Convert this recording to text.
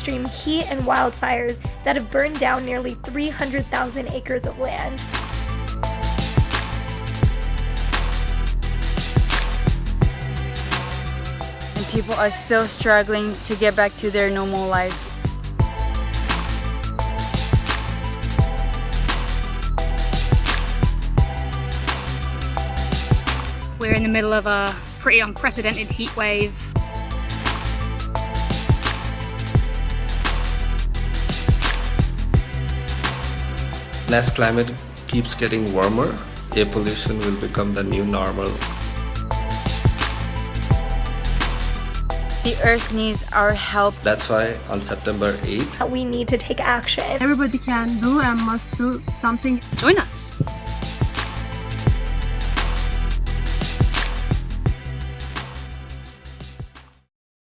extreme heat and wildfires that have burned down nearly 300,000 acres of land. And people are still struggling to get back to their normal lives. We're in the middle of a pretty unprecedented heat wave. As climate keeps getting warmer, air pollution will become the new normal. The earth needs our help. That's why on September 8th, We need to take action. Everybody can do and must do something. Join us.